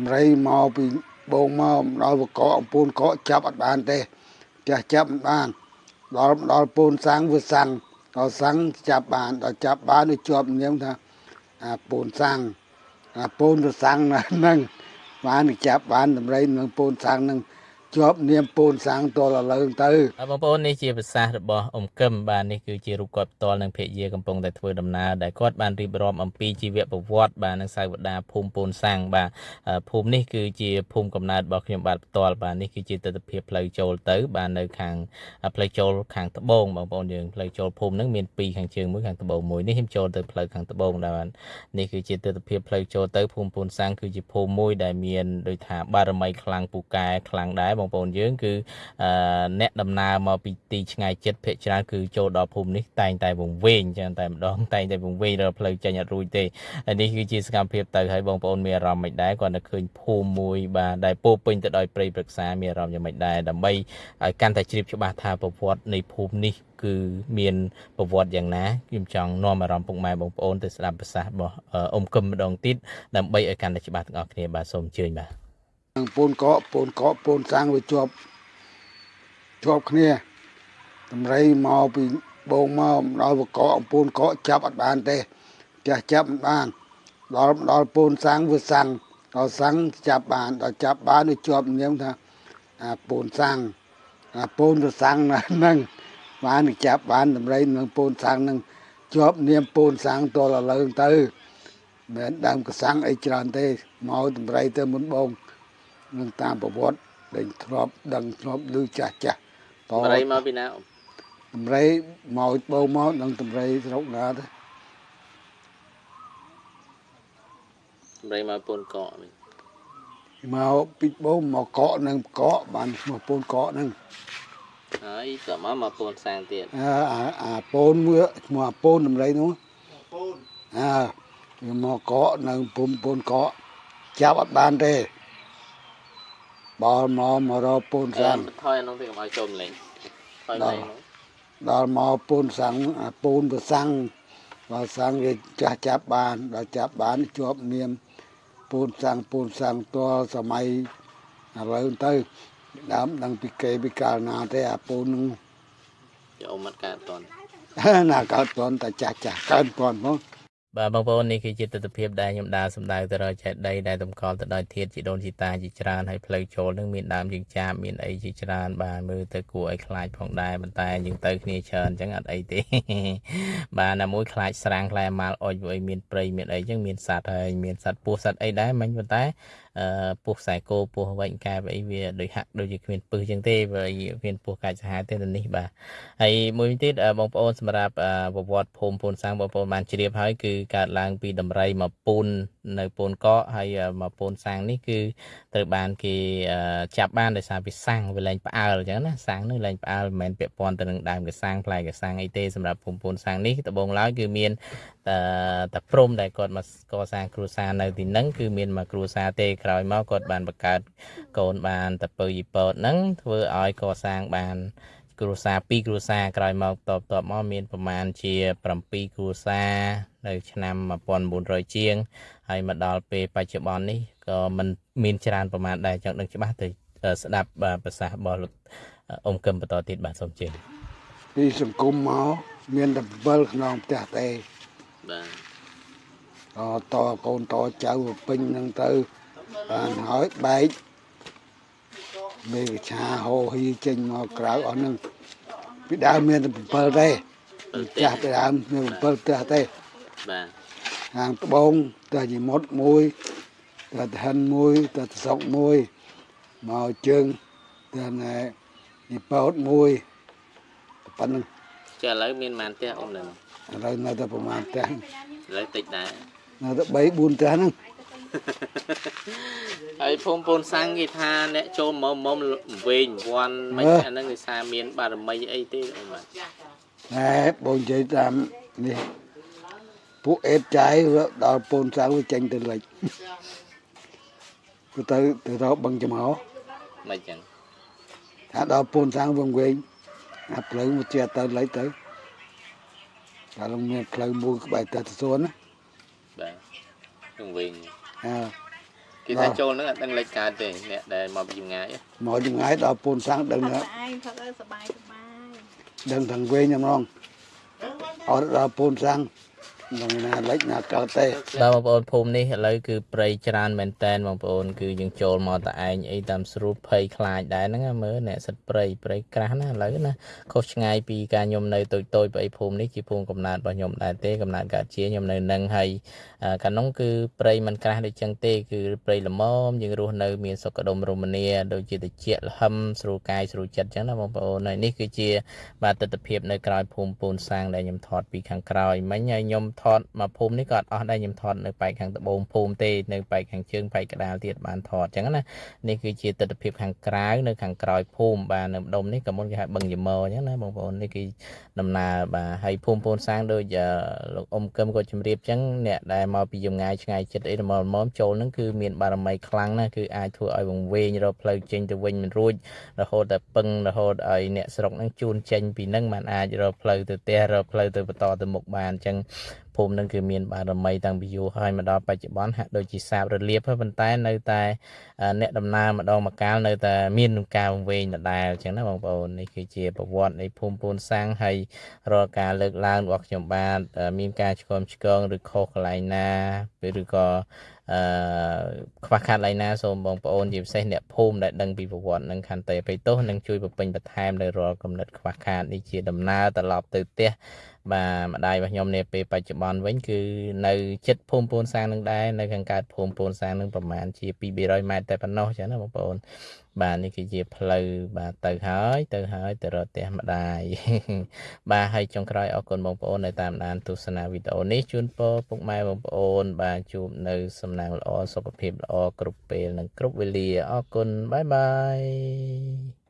ដំរីមកពីបងមកដល់បកកពូនកកចាប់អត់បានទេចាស់ចាប់មិនបានដល់ដល់ពូនសាំងវាសាំងដល់សាំងចាប់បានដល់ចាប់បានវាជាប់នាមថាអាពូនសាំងអាពូនវាសាំងហ្នឹងបានចាប់បានដំរីនឹងពូនសាំងហ្នឹង ជាប់នាមពូនសាំងតលលើទៅបងប្អូននេះជាប្រសាសន៍របស់អ៊ំកឹមបាទនេះគឺជារូបគាត់ផ្ទាល់នឹងភរិយាកំពុងតែធ្វើដំណើរដែលគាត់បានរៀបរាប់អំពីជីវប្រវត្តិបាទនឹងសាវតាភូមិពូនសាំងបាទភូមិនេះគឺជាភូមិកំណើតរបស់ខ្ញុំបាទផ្ទាល់បាទនេះគឺជាទស្សនវិជ្ជាផ្លូវចូលទៅបាទនៅខាងផ្លូវចូលខាងត្បូងបងប្អូនយើងផ្លូវចូលភូមិហ្នឹងមានពីរខាងជើងមួយខាងត្បូងមួយនេះខ្ញុំចូលទៅផ្លូវខាងត្បូងដែរបាទនេះគឺជាទស្សនវិជ្ជាផ្លូវចូលទៅភូមិពូនសាំងគឺជាភូមិមួយដែលមានដូចថាបារមីខ្លាំងពូកែខ្លាំងដែរបងប្អូនយើងគឺអ្នកដំណើរមកពីទីឆ្ងាយចិត្តភាគច្រើនគឺចូលដល់ភូមិនេះតែងតែវង្វេងចឹងតែម្ដងតែងតែវង្វេងរកផ្លូវចេញអត់រួចទេហើយនេះគឺជាសកម្មភាពទៅហើយបងប្អូនមានអារម្មណ៍មិនដែរគាត់នៅឃើញភូមិមួយបាទដែលពោពេញទៅដោយព្រៃព្រឹក្សាមានអារម្មណ៍យ៉ាងម៉េចដែរដើម្បីឲ្យកាន់តែជ្រាបច្បាស់ថាប្រវត្តិនៃភូមិនេះគឺមានប្រវត្តិយ៉ាងណាខ្ញុំចង់នាំអារម្មណ៍ពុកម៉ែបងប្អូនទៅស្ដាប់ប្រសាសន៍របស់អ៊ំកឹមម្ដងទៀតដើម្បីឲ្យកាន់តែច្បាស់ទាំងអស់គ្នាបាទសូមអញ្ជើញបាទ នឹងពូនកកពូនកកពូនសាំងវាជាប់ជាប់គ្នាតម្រៃមកពីបងមកដល់បកកពូនកកចាប់អត់បានទេចាស់ចាប់មិនបានដល់ដល់ពូនសាំងវាសាំងដល់សាំងចាប់បានដល់ចាប់បានវាជាប់នាមថាអាពូនសាំងអាពូនវាសាំងហ្នឹងបានចាប់បានតម្រៃនឹងពូនសាំងហ្នឹងជាប់នាមពូនសាំងតលលើទៅមិនដើមកសាំងអីច្រើនទេមកតម្រៃទៅមុនបង នឹងតាមប្រវត្តិដែលធ្លាប់ដឹងធ្លាប់ឮចាស់ចាស់តតម្រៃមកពីណាតម្រៃមកបោមកនឹងតម្រៃស្រុកណាទៅតម្រៃមកពូនកកវិញមកពីបោមកកកនឹងកកបានឈ្មោះពូនកកនឹងហើយតមកមកពូនសាំងទៀតអាអាពូនមួយឈ្មោះពូនតម្រៃនោះពូនអើមកកកនៅភូមិពូនកកចាប់អត់បានទេ បលមកមករកពូនសាំងថយនោះទៅកុំឲ្យចូលលេងថយលេងដល់មកពូនសាំងពូនប្រសាំងបើសាំងវាចាស់ចាប់បានដល់ចាប់បានជាប់នាមពូនសាំងពូនសាំងតលសម័យឥឡូវទៅដើមដឹងពីគេពីកាលណាទេអាពូននឹងចូលមកកើតតន់ណាកើតតន់តែចាស់ចាស់កើតតន់ហ្មង បាទបងប្អូននេះគឺជាទស្សនវិជ្ជាដែលខ្ញុំដើរសម្ដៅទៅរកចេតីដែលតម្កល់ទៅដោយធាតជីដូនជីតាជាច្រើនហើយផ្លូវចូលនឹងមានដើមយើងចាបមានអីជាច្រើនបាទមើលទៅគួរឲ្យខ្លាចផងដែរប៉ុន្តែយើងទៅគ្នាច្រើនអញ្ចឹងអត់អីទេបាទណាមួយខ្លាចស្រាំងខ្លែម៉ាល់អុចអីមានព្រៃមានអីអញ្ចឹងមានសត្វហើយមានសត្វពស់សត្វអីដែរមិញប៉ុន្តែអឺពោះខ្សែគោពោះវែងកែបអីវាដូចហាក់ដូចជាគ្មានពឹសចឹងទេវាមានពោះកាច់សាហាវទេទៅនេះបាទហើយមួយទៀតបងប្អូនសម្រាប់ប្រវត្តិភូមិពូនសាំងបងប្អូនបានជ្រាបហើយគឺកើតឡើងពីដំរីមកពូននៅពូនកកហើយមកពូនសាំងនេះគឺត្រូវបានគេចាប់បានដោយសារវាសាំងវាលែងផ្អើលអញ្ចឹងណាសាំងនឹងលែងផ្អើលមិនមែនពាក់ព័ន្ធទៅនឹងដើមកសាំងផ្លែកសាំងអីទេសម្រាប់ភូមិពូនសាំងនេះដំបូងឡើយគឺមានតែតែព្រំដែលគាត់មកកសាងគ្រួសារនៅទីហ្នឹងគឺមានមកគ្រួសារទេក្រោយមកគាត់បានបង្កើតកូនបានតពៅយីពតហ្នឹងធ្វើឲ្យកសាងបាន គ្រួសារ2គ្រួសារក្រោយមកតបតបមកមានប្រមាណជា7គ្រួសារនៅឆ្នាំ1900ជាងហើយមកដល់ពេលបច្ចុប្បន្ននេះក៏មិនមានច្រើនប្រមាណដែរចង់ដឹងច្បាស់ទៅស្ដាប់ប្រសាសន៍របស់លោកអ៊ំកឹមបន្តទៀតបាទសូមជឿពីសង្គមមកមានតែ7ក្នុងផ្ទះទេបាទតតកូនតចៅពេញហ្នឹងទៅបានហើយបែកមេកឆាហោហ៊ីចេញមកក្រៅអស់ហ្នឹង ពីដើមមានតែ7ទេចាស់ពីដើមមាន7ផ្ទះទេបាទខាងត្បូងផ្ទះជាមុតមួយផ្ទះឋានមួយផ្ទះសុកមួយមកជើងផ្ទះណែពីប៉ោតមួយប៉ុណ្្នឹងចាឥឡូវមានប៉ុន្មានផ្ទះអ៊ំនៅឥឡូវនៅតែប្រហែលផ្ទះឥឡូវតិចដែរនៅតែ3 4ផ្ទះហ្នឹង ហើយភូមិពូនសាំងគេថាអ្នកចូលមុំមុំវែងវាន់មិនអាហ្នឹងគេថាមាន បារមីអីទេអូបាទណែបងនិយាយតាមនេះពួកអេតចាយដល់ពូនសាំងវាចេញទៅលិចទៅទៅរកបឹងចំហមិនចឹងថាដល់ពូនសាំងវងវែងអាផ្លូវមកជាទៅលិចទៅតែលងមានផ្លូវមួយក្បែរតាសួនណាបាទវងវែងអើ គេ គេថាចូលហ្នឹងអត់ដឹងលេខកើតទេអ្នកដែលមកពីចម្ងាយ មកចម្ងាយដល់ពូនសាំងដឹង ផឹក ថា តែឯងផឹកឲ្យសบายសบาย ដឹងទាំងវិញហ្មងអត់ដល់ពូនសាំង នឹងណាលេចណាកើតទេបាទបងប្អូនភូមិនេះឥឡូវគឺព្រៃច្រើនមែនតែនបងប្អូនគឺយើងចូលមកតែឯងអីតាមស្រួលភ័យខ្លាចដែរហ្នឹងណាមើលអ្នកសិតព្រៃព្រៃក្រាស់ណាឥឡូវណាខុសឆ្ងាយពីការខ្ញុំនៅតូចតូចព្រៃភូមិនេះជាភូមិកំណើតរបស់ខ្ញុំដែរទេកំណើតកើតជាខ្ញុំនៅនឹងហើយអឺកាលនោះគឺព្រៃมันក្រាស់ដូចចឹងទេគឺព្រៃល្មមយើងរស់នៅមានសុខដុមរមនាដូចជាតិចលហឹមស្រួលកាយស្រួលចិត្តចឹងណាបងប្អូនហើយនេះគឺជាបាទទស្សនវិជ្ជានៅក្រៅភូមិពូនសាងដែលខ្ញុំថតពីខាងក្រោយមិញហើយខ្ញុំថតមកភូមិនេះក៏អត់អស់ដែរខ្ញុំថតនៅប៉ែកខាងត្បូងភូមិទេនៅប៉ែកខាងជើងប៉ែកកដាលទៀតបានថតចឹងណានេះគឺជាទស្សនវិជ្ជាខាងក្រៅនៅខាងក្រោយភូមិបាទនៅម្ដុំនេះក៏មុនគេហៅបឹងយមអញ្ចឹងណាបងប្អូននេះគឺដំណើរបាទហើយភូមិពូនសាងដូចអឺលោកអ៊ំកឹមក៏ជម្រាបចឹងអ្នកដែលមកពីចម្ងាយឆ្ងាយចិត្តអីមកមកចូលហ្នឹងគឺមានបារមីខ្លាំងណាស់គឺអាចធ្វើឲ្យវង្វេងរកផ្លូវចេញទៅវិញមិនរួចរហូតតែពឹងរហូតឲ្យអ្នកស្រុកហ្នឹងជួនចេញពីហ្នឹងมันអាចរកផ្លូវទៅផ្ទះរកផ្លូវទៅបន្តទៅមុខបានអញ្ចឹង ភូមិហ្នឹងគឺមានបារមីតាំងពីយូរហើយមកដល់បច្ចុប្បន្នហាក់ដូចជាសាបរលាបហើយប៉ុន្តែនៅតែអឺអ្នកដំណើរម្ដងម្កាលនៅតែមាននឹងការវង្វេងដដែលអញ្ចឹងណាបងប្អូននេះគឺជាប្រវត្តិនៃភូមិពូនសាំងហើយរាល់ការលើកឡើងរបស់ខ្ញុំបាទអឺមានការឆ្គមឆ្គងឬខុសកន្លែងណាឬក៏អឺខ្វះខាតកន្លែងណាសូមបងប្អូនជាពិសេសអ្នកភូមិដែលដឹងពីប្រវត្តិនឹងខន្តីអភ័យទោសនិងជួយបំពេញបន្ថែមនៅរាល់កំណត់ខ្វះខាតនេះជាដំណើរត្រឡប់ទៅផ្ទះ បាទម្ដាយរបស់ខ្ញុំនាពេលបច្ចុប្បន្នវិញគឺនៅចិត្តភូមិពូនសាំងនឹងដែរនៅខាងកើតភូមិពូនសាំងនឹងប្រហែលជា200ម៉ែត្រតែប៉ុណ្ណោះចឹងណាបងប្អូន បាទនេះគឺជាផ្លូវបាទទៅហើយទៅហើយទៅរកផ្ទះម្ដាយបាទហើយចុងក្រោយអរគុណបងប្អូនដែលតាមដានទស្សនាវីដេអូនេះជូនពរពុកម៉ែបងប្អូន បាទជួបនៅសំណាងល្អសុខភាពល្អគ្រប់ពេលនិងគ្រប់វេលាអរគុណបាយបាយ